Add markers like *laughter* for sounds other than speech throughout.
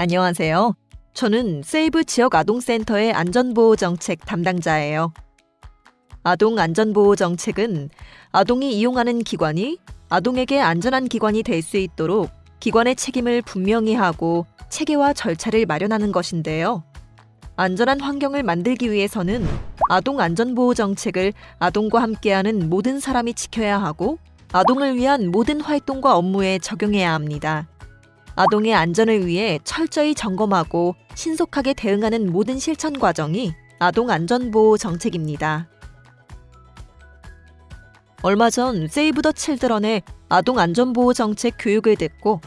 안녕하세요. 저는 세이브 지역 아동센터의 안전보호 정책 담당자예요. 아동 안전보호 정책은 아동이 이용하는 기관이 아동에게 안전한 기관이 될 수 있도록 기관의 책임을 분명히 하고 체계와 절차를 마련하는 것인데요. 안전한 환경을 만들기 위해서는 아동 안전보호 정책을 아동과 함께하는 모든 사람이 지켜야 하고 아동을 위한 모든 활동과 업무에 적용해야 합니다. 아동의 안전을 위해 철저히 점검하고 신속하게 대응하는 모든 실천 과정이 아동 안전보호 정책입니다. 얼마 전 세이브 더 칠드런의 아동 안전보호 정책 교육을 듣고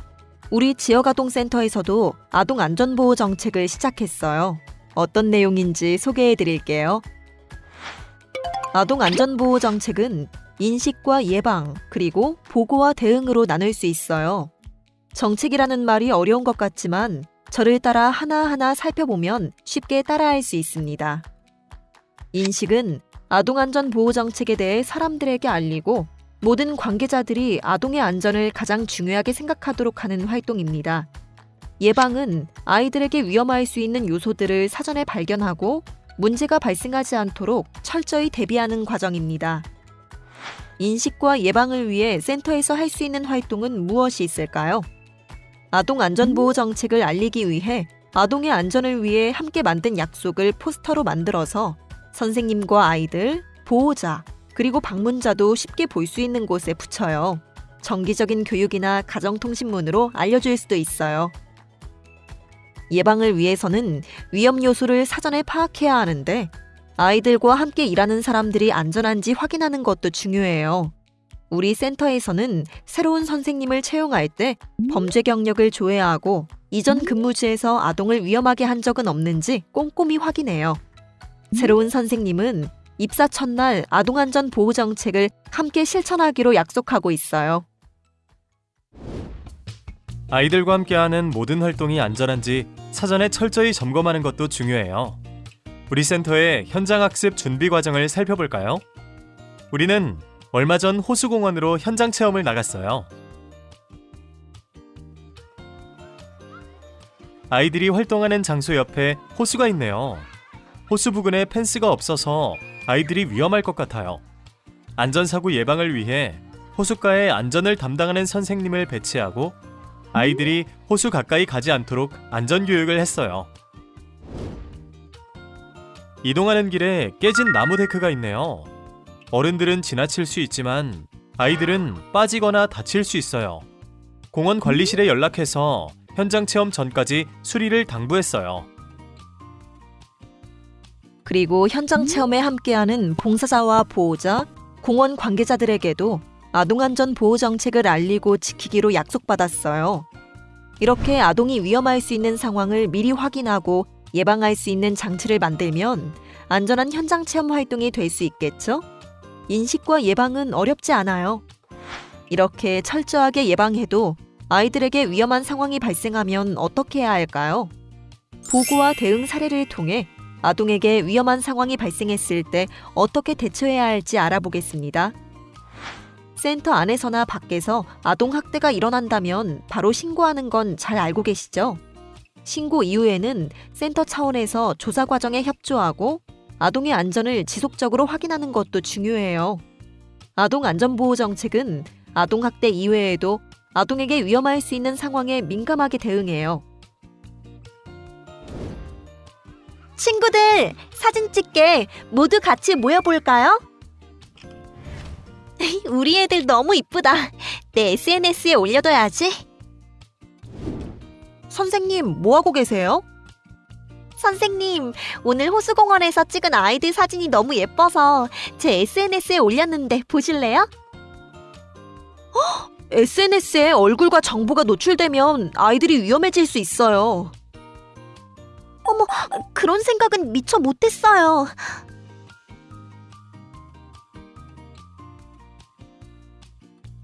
우리 지역 아동센터에서도 아동 안전보호 정책을 시작했어요. 어떤 내용인지 소개해 드릴게요. 아동 안전보호 정책은 인식과 예방, 그리고 보고와 대응으로 나눌 수 있어요. 정책이라는 말이 어려운 것 같지만 저를 따라 하나하나 살펴보면 쉽게 따라할 수 있습니다. 인식은 아동안전보호 정책에 대해 사람들에게 알리고 모든 관계자들이 아동의 안전을 가장 중요하게 생각하도록 하는 활동입니다. 예방은 아이들에게 위험할 수 있는 요소들을 사전에 발견하고 문제가 발생하지 않도록 철저히 대비하는 과정입니다. 인식과 예방을 위해 센터에서 할 수 있는 활동은 무엇이 있을까요? 아동 안전보호 정책을 알리기 위해 아동의 안전을 위해 함께 만든 약속을 포스터로 만들어서 선생님과 아이들, 보호자, 그리고 방문자도 쉽게 볼 수 있는 곳에 붙여요. 정기적인 교육이나 가정통신문으로 알려줄 수도 있어요. 예방을 위해서는 위험 요소를 사전에 파악해야 하는데 아이들과 함께 일하는 사람들이 안전한지 확인하는 것도 중요해요. 우리 센터에서는 새로운 선생님을 채용할 때 범죄 경력을 조회하고 이전 근무지에서 아동을 위험하게 한 적은 없는지 꼼꼼히 확인해요. 새로운 선생님은 입사 첫날 아동안전 보호 정책을 함께 실천하기로 약속하고 있어요. 아이들과 함께하는 모든 활동이 안전한지 사전에 철저히 점검하는 것도 중요해요. 우리 센터의 현장 학습 준비 과정을 살펴볼까요? 우리는 얼마 전 호수공원으로 현장 체험을 나갔어요. 아이들이 활동하는 장소 옆에 호수가 있네요. 호수 부근에 펜스가 없어서 아이들이 위험할 것 같아요. 안전사고 예방을 위해 호숫가에 안전을 담당하는 선생님을 배치하고 아이들이 호수 가까이 가지 않도록 안전교육을 했어요. 이동하는 길에 깨진 나무 데크가 있네요. 어른들은 지나칠 수 있지만 아이들은 빠지거나 다칠 수 있어요. 공원 관리실에 연락해서 현장 체험 전까지 수리를 당부했어요. 그리고 현장 체험에 함께하는 봉사자와 보호자, 공원 관계자들에게도 아동안전 보호 정책을 알리고 지키기로 약속받았어요. 이렇게 아동이 위험할 수 있는 상황을 미리 확인하고 예방할 수 있는 장치를 만들면 안전한 현장 체험 활동이 될 수 있겠죠? 인식과 예방은 어렵지 않아요. 이렇게 철저하게 예방해도 아이들에게 위험한 상황이 발생하면 어떻게 해야 할까요? 보고와 대응 사례를 통해 아동에게 위험한 상황이 발생했을 때 어떻게 대처해야 할지 알아보겠습니다. 센터 안에서나 밖에서 아동 학대가 일어난다면 바로 신고하는 건 잘 알고 계시죠? 신고 이후에는 센터 차원에서 조사 과정에 협조하고 아동의 안전을 지속적으로 확인하는 것도 중요해요. 아동 안전보호 정책은 아동 학대 이외에도 아동에게 위험할 수 있는 상황에 민감하게 대응해요. 친구들, 사진 찍게 모두 같이 모여볼까요? *laughs* 우리 애들 너무 이쁘다. 내 SNS에 올려둬야지. 선생님, 뭐 하고 계세요? 선생님, 오늘 호수공원에서 찍은 아이들 사진이 너무 예뻐서 제 SNS에 올렸는데 보실래요? SNS에 얼굴과 정보가 노출되면 아이들이 위험해질 수 있어요. 어머, 그런 생각은 미처 못했어요.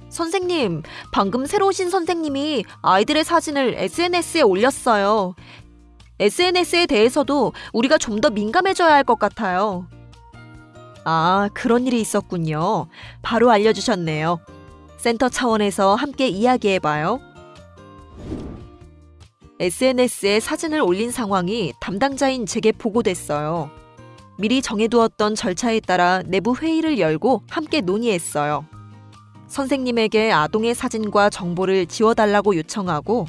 선생님, 방금 새로 오신 선생님이 아이들의 사진을 SNS에 올렸어요. SNS에 대해서도 우리가 좀 더 민감해져야 할 것 같아요. 아, 그런 일이 있었군요. 바로 알려주셨네요. 센터 차원에서 함께 이야기해봐요. SNS에 사진을 올린 상황이 담당자인 제게 보고됐어요. 미리 정해두었던 절차에 따라 내부 회의를 열고 함께 논의했어요. 선생님에게 아동의 사진과 정보를 지워달라고 요청하고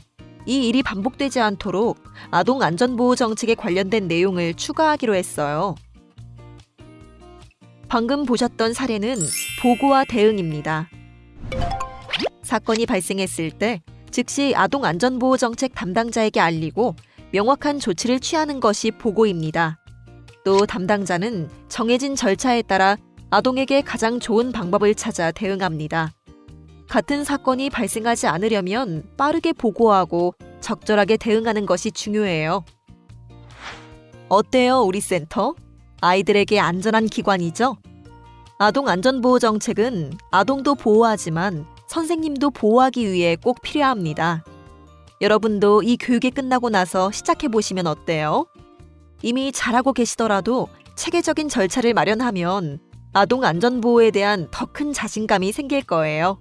이 일이 반복되지 않도록 아동 안전보호 정책에 관련된 내용을 추가하기로 했어요. 방금 보셨던 사례는 보고와 대응입니다. 사건이 발생했을 때 즉시 아동 안전보호 정책 담당자에게 알리고 명확한 조치를 취하는 것이 보고입니다. 또 담당자는 정해진 절차에 따라 아동에게 가장 좋은 방법을 찾아 대응합니다. 같은 사건이 발생하지 않으려면 빠르게 보고하고 적절하게 대응하는 것이 중요해요. 어때요, 우리 센터? 아이들에게 안전한 기관이죠? 아동 안전보호 정책은 아동도 보호하지만 선생님도 보호하기 위해 꼭 필요합니다. 여러분도 이 교육이 끝나고 나서 시작해 보시면 어때요? 이미 잘하고 계시더라도 체계적인 절차를 마련하면 아동 안전보호에 대한 더 큰 자신감이 생길 거예요.